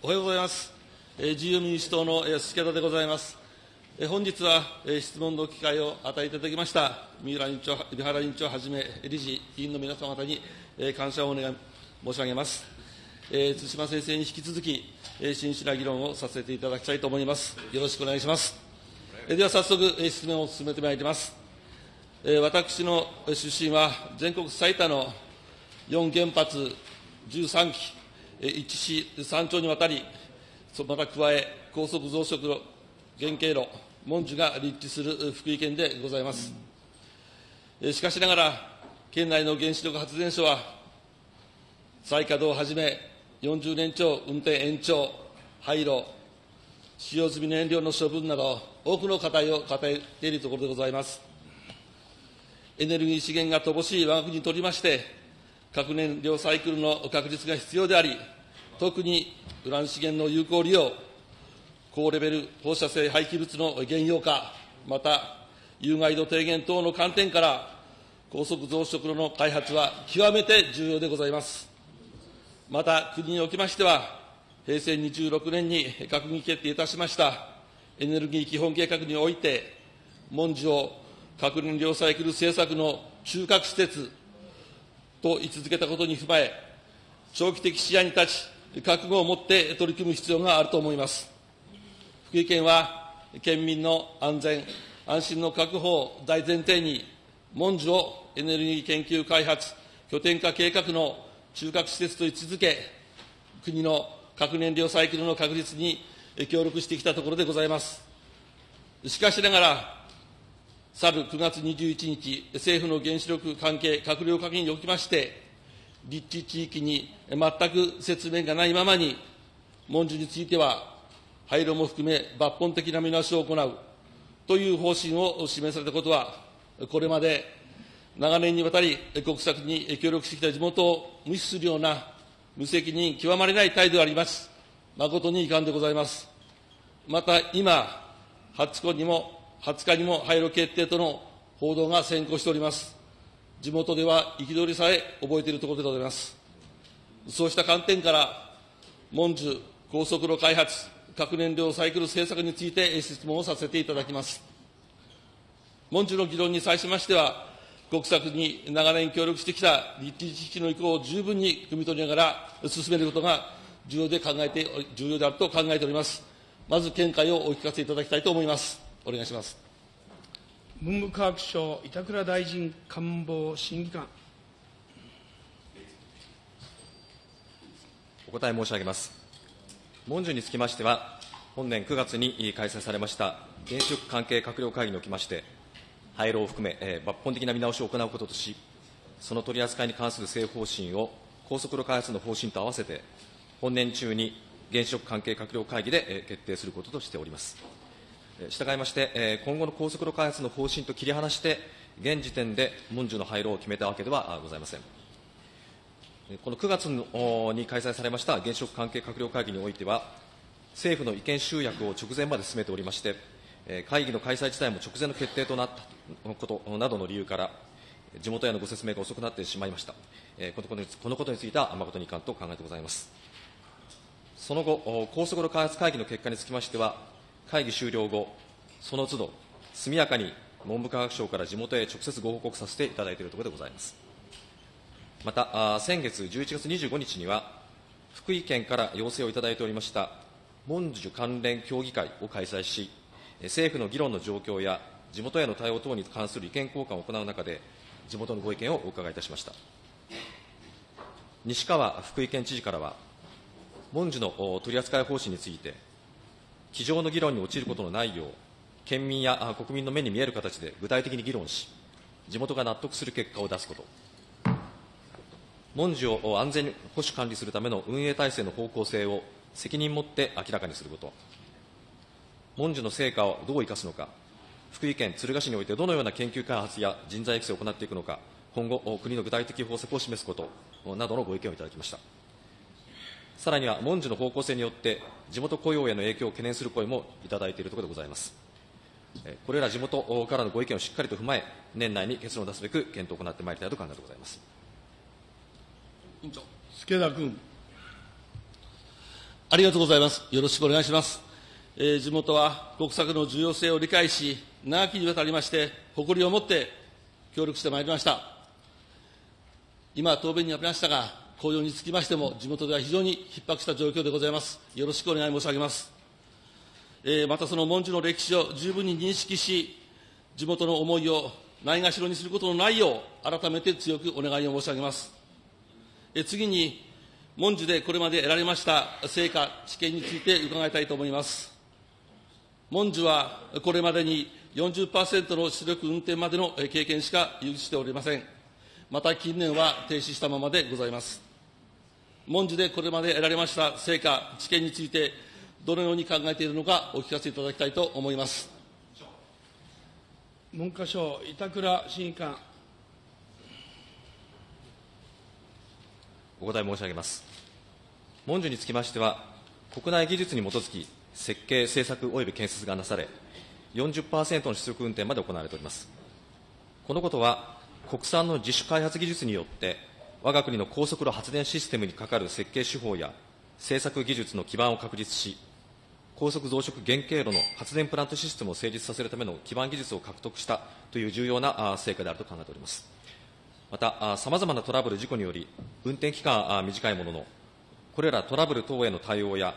おはようございます。えー自由民主党のえー助田でございます。えー本日は、えー質問の機会を与えていただきました、三浦委員長、三原委員長をはじめ、理事、委員の皆様方に、えー感謝をお願い申し上げます。えー、津島先生に引き続き、えー真摯な議論をさせていただきたいと思います。よろしくお願いします。えーでは早速、えー質問を進めてまいります。えー私の出身は全国最多の4原発13基、え一市3町にわたり、また加え、高速増殖の原経路、文殊が立地する福井県でございます。しかしながら、県内の原子力発電所は、再稼働をはじめ、40年超運転延長、廃炉、使用済み燃料の処分など、多くの課題を抱えているところでございます。エネルギー資源が乏しい我が国にとりまして、核燃料サイクルの確立が必要であり、特にウラン資源の有効利用、高レベル放射性廃棄物の減用化、また有害度低減等の観点から、高速増殖炉の開発は極めて重要でございます。また、国におきましては、平成26年に閣議決定いたしましたエネルギー基本計画において、文字を核燃料サイクル政策の中核施設と位置づけたことに踏まえ、長期的視野に立ち、覚悟を持って取り組む必要があると思います。福井県は、県民の安全、安心の確保を大前提に、文字をエネルギー研究開発拠点化計画の中核施設と位置づけ、国の核燃料サイクルの確立に協力してきたところでございます。しかしながら、去る9月21日、政府の原子力関係閣僚会議におきまして、立地地域に全く説明がないままに、文書については、廃炉も含め抜本的な見直しを行うという方針を示されたことは、これまで長年にわたり国策に協力してきた地元を無視するような無責任極まりない態度であります。誠に遺憾でございます。また今、20日にも、20日にも廃炉決定との報道が先行しております。地元では憤りさえ覚えているところでございます。そうした観点から、文殊高速炉開発、核燃料サイクル政策について質問をさせていただきます。文殊の議論に際しましては、国策に長年協力してきた立地地域の意向を十分に汲み取りながら進めることが重要で考えて、重要であると考えております。まず見解をお聞かせいただきたいと思います。お願いします。文部科学省板倉大臣官房審議官。お答え申し上げます。文書につきましては、本年9月に開催されました原子力関係閣僚会議におきまして、廃炉を含め、えー抜本的な見直しを行うこととし、その取り扱いに関する政府方針を高速炉開発の方針と合わせて、本年中に原子力関係閣僚会議でえー決定することとしております。従いまして、今後の高速炉開発の方針と切り離して、現時点で文書の廃炉を決めたわけではございません。この9月に開催されました原子力関係閣僚会議においては、政府の意見集約を直前まで進めておりまして、会議の開催自体も直前の決定となったことなどの理由から、地元へのご説明が遅くなってしまいました。このことにこのことについては誠に遺憾と考えてございます。その後、高速炉開発会議の結果につきましては、会議終了後、その都度、速やかに文部科学省から地元へ直接ご報告させていただいているところでございます。また、あ先月11月25日には、福井県から要請をいただいておりました、文殊関連協議会を開催し、政府の議論の状況や地元への対応等に関する意見交換を行う中で、地元のご意見をお伺いいたしました。西川福井県知事からは、文殊のお取扱い方針について、机上の議論に陥ることのないよう、県民や国民の目に見える形で具体的に議論し、地元が納得する結果を出すこと、文殊を安全に保守管理するための運営体制の方向性を責任持って明らかにすること、文殊の成果をどう生かすのか、福井県敦賀市においてどのような研究開発や人材育成を行っていくのか、今後、国の具体的方策を示すこと。などのご意見をいただきました。さらには、文殊の方向性によって、地元雇用への影響を懸念する声もいただいているところでございます。えこれら地元からのご意見をしっかりと踏まえ、年内に結論を出すべく検討を行ってまいりたいと考えてございます。助田君。ありがとうございます。よろしくお願いします。えー地元は国策の重要性を理解し、長きにわたりまして、誇りを持って協力してまいりました。今、答弁にありましたが、紅葉につきましても、地元では非常に逼迫した状況でございます。よろしくお願い申し上げます。えーまたその文殊の歴史を十分に認識し、地元の思いをないがしろにすることのないよう、改めて強くお願いを申し上げます。えー次に、文殊でこれまで得られました成果、知見について伺いたいと思います。文殊はこれまでに40%の出力運転までの経験しか有しておりません。また近年は停止したままでございます。文殊でこれまで得られました成果、知見について、どのように考えているのかお聞かせいただきたいと思います。文科省、板倉審議官。お答え申し上げます。文殊につきましては、国内技術に基づき、設計、製作及び建設がなされ、40%の出力運転まで行われております。このことは、国産の自主開発技術によって、我が国の高速炉発電システムにかかる設計手法や製作技術の基盤を確立し、高速増殖原経路の発電プラントシステムを成立させるための基盤技術を獲得したという重要な成果であると考えております。また、さまざまなトラブル、事故により、運転期間は短いものの、これらトラブル等への対応や、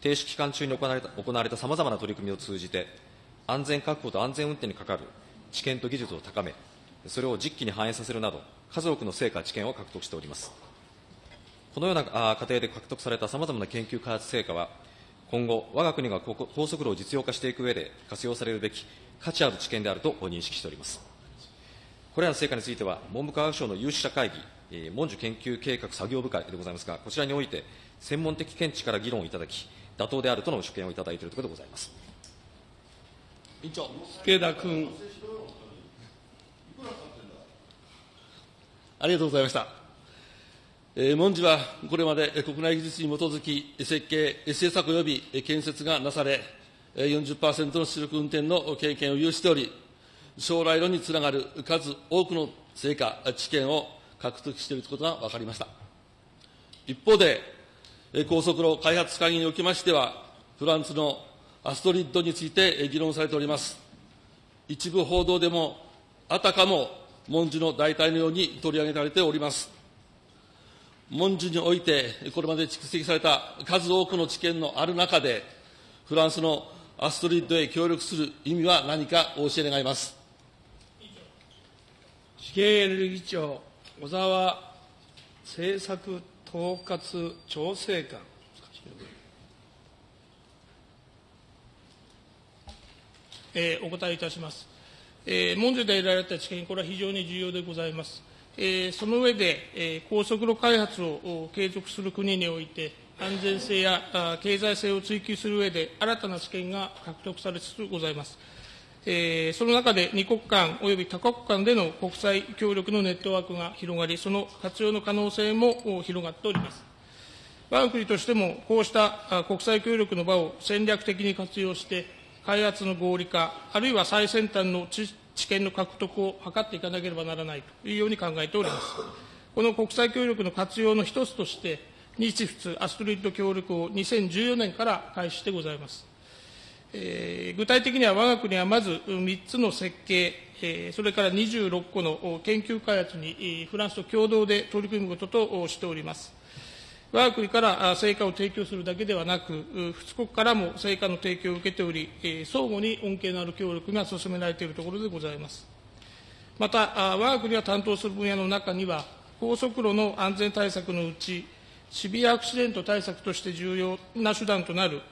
停止期間中に行われた行われたさまざまな取り組みを通じて、安全確保と安全運転にかかる知見と技術を高め、それを実機に反映させるなど、数多くの成果、知見を獲得しております。このような過程で獲得されたさまざまな研究開発成果は、今後、我が国が高速路を実用化していく上で活用されるべき価値ある知見であると認識しております。これらの成果については、文部科学省の有識者会議、文殊研究計画作業部会でございますが、こちらにおいて、専門的見地から議論をいただき、妥当であるとの所見をいただいているところでございます。委員長。助田君。ありがとうございました。えー、文殊はこれまで国内技術に基づき、設計、製作及び建設がなされ、40%の出力運転の経験を有しており、将来論につながる数多くの成果、知見を獲得していることが分かりました。一方で、高速路開発会議におきましては、フランスのアストリッドについて議論されております。一部報道でも、あたかも文殊の代替のように取り上げられております。文殊において、これまで蓄積された数多くの知見のある中で、フランスのアストリッドへ協力する意味は何かお教え願います。資源エネルギー庁、小沢政策統括調整官。えーお答えいたします。えー文書で得られた知見、これは非常に重要でございます。えーその上で、えー高速路開発を継続する国において、安全性やあ経済性を追求する上で、新たな知見が獲得されつつございます。えーその中で二国間及び多国間での国際協力のネットワークが広がり、その活用の可能性も広がっております。我が国としても、こうした国際協力の場を戦略的に活用して、開発の合理化、あるいは最先端の知見の獲得を図っていかなければならないというように考えております。この国際協力の活用の一つとして、日仏アストリッド協力を2014年から開始してございます。えー具体的には我が国はまず3つの設計、えーそれから26個の研究開発にフランスと共同で取り組むこととしております。我が国から成果を提供するだけではなく、う仏国からも成果の提供を受けており、相互に恩恵のある協力が進められているところでございます。また、我が国が担当する分野の中には、高速路の安全対策のうち、シビアアクシデント対策として重要な手段となる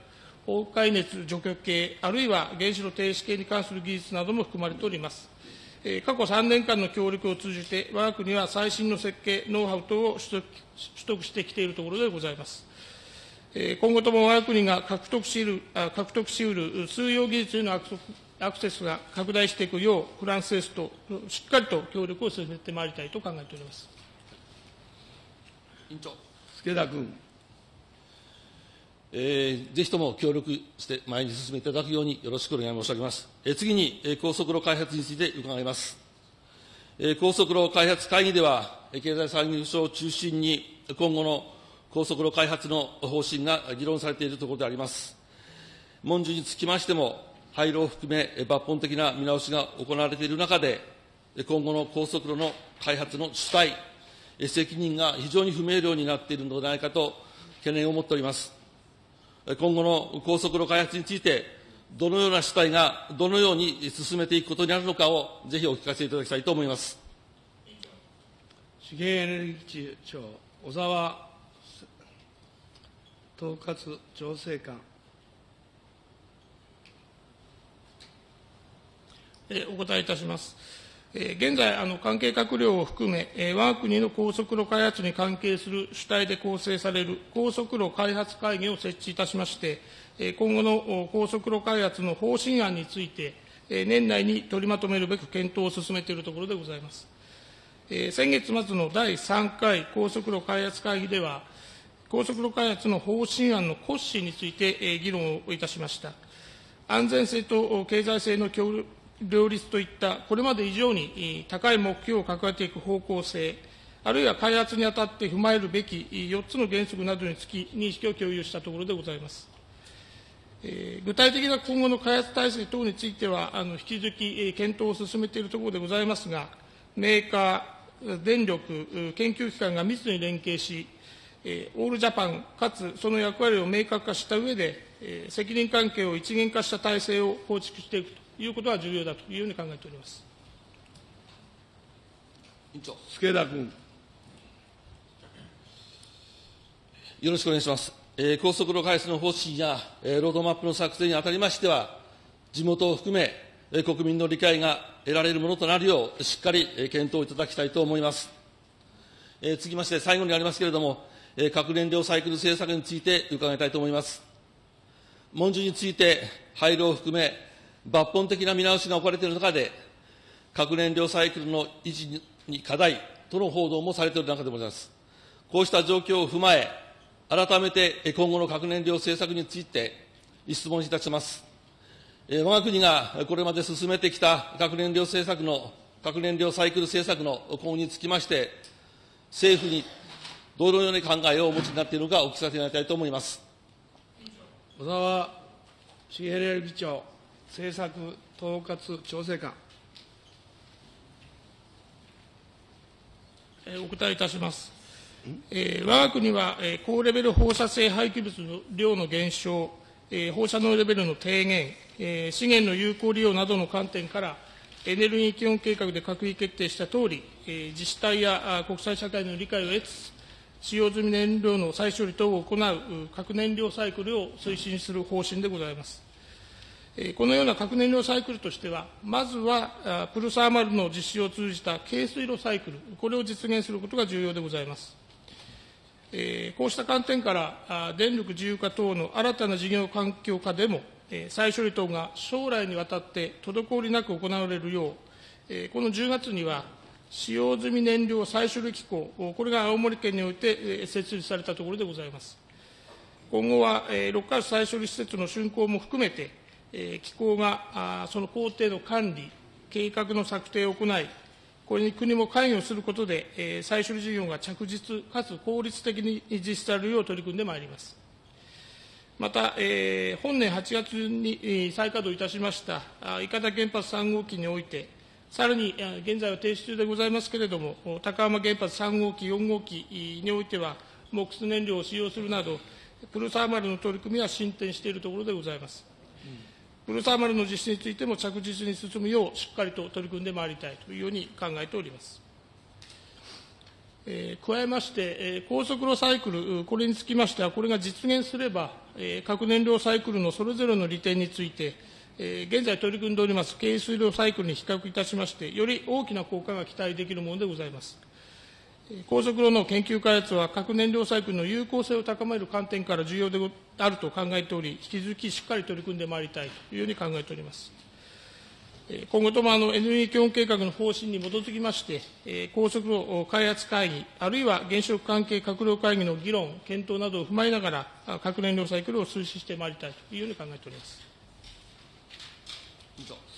崩壊熱除去系、あるいは原子炉停止系に関する技術なども含まれております。過去3年間の協力を通じて、我が国は最新の設計、ノウハウ等を取得してきているところでございます。今後とも我が国が獲得しうるあ獲得しうる通用技術へのアクセスが拡大していくよう、フランスですとしっかりと協力を進めてまいりたいと考えております。委員長。助田君。えーぜひとも協力して前に進めていただくようによろしくお願い申し上げます。えー次に、えー高速路開発について伺います。えー高速路開発会議では、えー経済産業省を中心に今後の高速路開発の方針が議論されているところであります。文書につきましても、廃炉を含め抜本的な見直しが行われている中で、今後の高速路の開発の主体、責任が非常に不明瞭になっているのではないかと懸念を持っております。今後の高速路開発について、どのような主体がどのように進めていくことになるのかを、ぜひお聞かせいただきたいと思います。資源エネルギー庁、小沢統括調整官。えーお答えいたします。現在、あの関係閣僚を含め、えー我が国の高速路開発に関係する主体で構成される高速路開発会議を設置いたしまして、今後の高速路開発の方針案について、年内に取りまとめるべく検討を進めているところでございます。先月末の第3回高速路開発会議では、高速路開発の方針案の骨子について、議論をいたしました。安全性と経済性の協両立といった、これまで以上に高い目標を掲げていく方向性、あるいは開発にあたって踏まえるべき4つの原則などにつき、認識を共有したところでございます。えー具体的な今後の開発体制等については、あの引き続き検討を進めているところでございますが、メーカー、電力、研究機関が密に連携し、えーオールジャパン、かつその役割を明確化した上で、えー責任関係を一元化した体制を構築していくということが重要だというように考えております。委員長助田君。よろしくお願いします。えー高速路開発の方針や、えーロードマップの作成にあたりましては、地元を含め、えー国民の理解が得られるものとなるよう、しっかりえー検討いただきたいと思います。えー続きまして、最後になりますけれども、えー核燃料サイクル政策について伺いたいと思います。文書について、廃炉を含め、抜本的な見直しが置かれている中で、核燃料サイクルの維持に課題との報道もされている中でございます。こうした状況を踏まえ、改めて今後の核燃料政策について質問いたします。えー我が国がこれまで進めてきた核燃料政策の、核燃料サイクル政策の今後につきまして、政府にどのような考えをお持ちになっているのかお聞かせいただきたいと思います。小沢資源エネルギー庁政策統括調整官。えーお答えいたします。えー我が国は、えー高レベル放射性廃棄物の量の減少、えー放射能レベルの低減、えー資源の有効利用などの観点から、エネルギー基本計画で閣議決定したとおり、えー自治体やあ国際社会の理解を得つつ、使用済み燃料の再処理等を行うう核燃料サイクルを推進する方針でございます。このような核燃料サイクルとしては、まずはプルサーマルの実施を通じた軽水炉サイクル、これを実現することが重要でございます。こうした観点から、電力自由化等の新たな事業環境下でも、再処理等が将来にわたって滞りなく行われるよう、この10月には、使用済み燃料再処理機構、これが青森県において設立されたところでございます。今後は、6か所再処理施設の竣工も含めて、機構がその工程の管理、計画の策定を行い、これに国も関与することで、再処理事業が着実かつ効率的に実施されるよう取り組んでまいります。また、え本年8月に再稼働いたしました、あ伊方原発3号機において、さらに、現在は停止中でございますけれども、高浜原発3号機、4号機においては、モックス燃料を使用するなど、プルサーマルの取り組みは進展しているところでございます。プルサーマルの実施についても着実に進むよう、しっかりと取り組んでまいりたいというように考えております。えー加えまして、えー高速炉サイクル、これにつきましては、これが実現すれば、えー核燃料サイクルのそれぞれの利点について、えー現在取り組んでおります軽水炉サイクルに比較いたしまして、より大きな効果が期待できるものでございます。高速炉の研究開発は核燃料サイクルの有効性を高める観点から重要であると考えており、引き続きしっかり取り組んでまいりたいというように考えております。今後ともあのエネルギー基本計画の方針に基づきまして、高速炉開発会議、あるいは原子力関係閣僚会議の議論、検討などを踏まえながら、核燃料サイクルを推進してまいりたいというように考えております。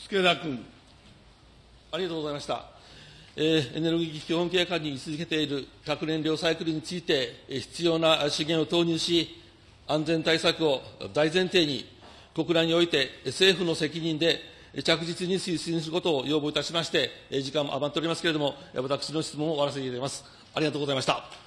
助田君。ありがとうございました。えーエネルギー基本計画に位置づけている核燃料サイクルについて、必要な資源を投入し、安全対策を大前提に、国内において政府の責任で着実に推進することを要望いたしまして、時間も余っておりますけれども、私の質問を終わらせていただきます。ありがとうございました。